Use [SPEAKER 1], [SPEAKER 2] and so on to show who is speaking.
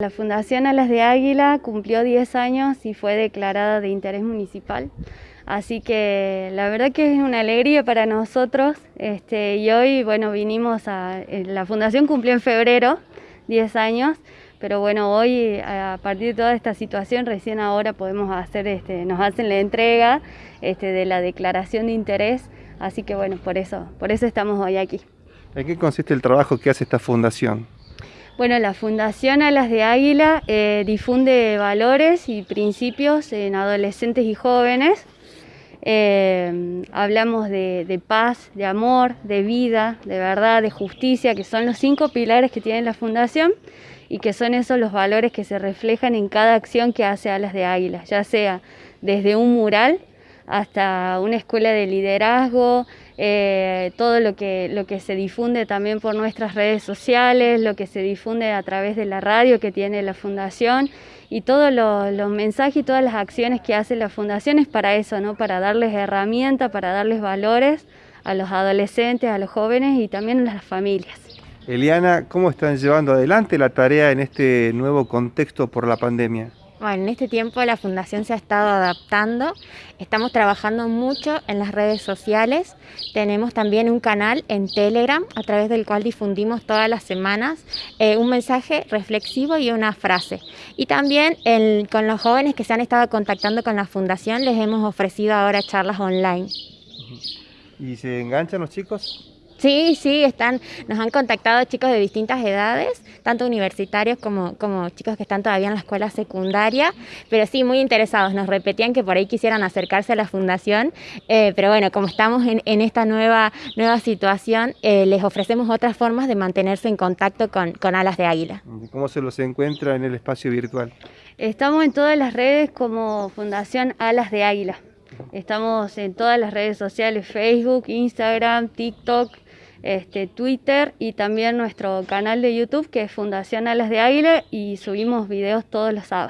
[SPEAKER 1] La Fundación Alas de Águila cumplió 10 años y fue declarada de interés municipal. Así que la verdad que es una alegría para nosotros. Este, y hoy, bueno, vinimos a. Eh, la Fundación cumplió en febrero 10 años, pero bueno, hoy, a partir de toda esta situación, recién ahora podemos hacer, este, nos hacen la entrega este, de la declaración de interés. Así que bueno, por eso, por eso estamos hoy aquí.
[SPEAKER 2] ¿En qué consiste el trabajo que hace esta fundación?
[SPEAKER 1] Bueno, la Fundación Alas de Águila eh, difunde valores y principios en adolescentes y jóvenes. Eh, hablamos de, paz, de amor, de vida, de verdad, de justicia, que son los cinco pilares que tiene la Fundación y que son esos los valores que se reflejan en cada acción que hace Alas de Águila, ya sea desde un mural hasta una escuela de liderazgo, eh, todo lo que, lo que se difunde también por nuestras redes sociales, lo que se difunde a través de la radio que tiene la Fundación y todos los mensajes y todas las acciones que hace la Fundación es para eso, ¿no? para darles herramientas, para darles valores a los adolescentes, a los jóvenes y también a las familias.
[SPEAKER 2] Eliana, ¿cómo están llevando adelante la tarea en este nuevo contexto por la pandemia?
[SPEAKER 3] Bueno, en este tiempo la Fundación se ha estado adaptando, estamos trabajando mucho en las redes sociales, tenemos también un canal en Telegram a través del cual difundimos todas las semanas eh, un mensaje reflexivo y una frase. Y también con los jóvenes que se han estado contactando con la Fundación les hemos ofrecido ahora charlas online.
[SPEAKER 2] ¿Y se enganchan los chicos?
[SPEAKER 3] Sí, sí, están, nos han contactado chicos de distintas edades, tanto universitarios como, como chicos que están todavía en la escuela secundaria, pero sí, muy interesados. Nos repetían que por ahí quisieran acercarse a la fundación, eh, pero bueno, como estamos en, en, esta nueva, nueva situación, eh, les ofrecemos otras formas de mantenerse en contacto con, con Alas de Águila.
[SPEAKER 2] ¿Cómo se los encuentra en el espacio virtual?
[SPEAKER 1] Estamos en todas las redes como Fundación Alas de Águila. Estamos en todas las redes sociales, Facebook, Instagram, TikTok, este, Twitter y también nuestro canal de YouTube que es Fundación Alas de Águila y subimos videos todos los sábados.